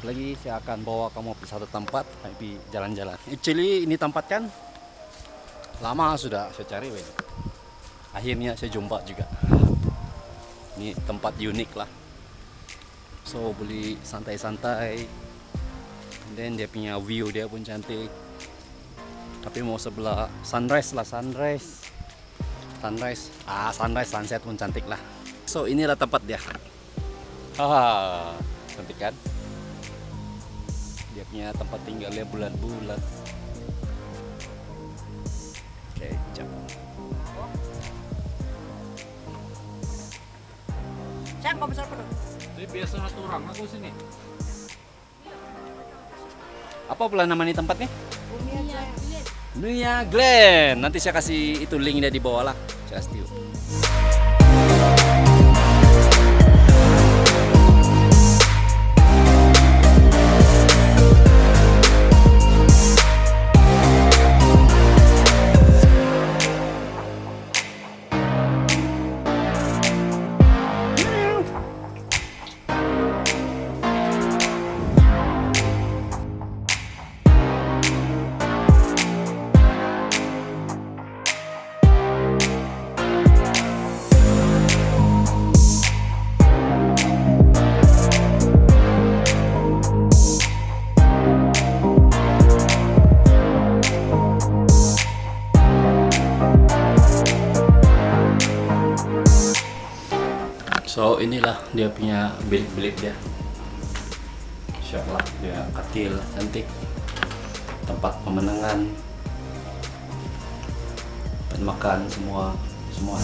lagi saya akan bawa kamu ke satu tempat tapi jalan-jalan. Actually ini tempat kan lama sudah saya cari weh. akhirnya saya jumpa juga. Ini tempat unik lah. So boleh santai-santai. Dan dia punya view dia pun cantik. Tapi mau sebelah sunrise lah sunrise. Sunrise ah sunrise sunset pun cantik lah. So inilah tempat dia. Haha cantik kan dia punya tempat tinggalnya bulat-bulat oke jam Cang, kau besar penuh. Jadi biasa satu orang aku sini. apa pula nama ini tempatnya Iya, Nuya Glen nanti saya kasih itu linknya di bawah lah saya kasih tahu. So inilah dia punya bilik-bilik dia. Siap lah dia kecil, cantik. Tempat pemenangan, tempat makan semua semua.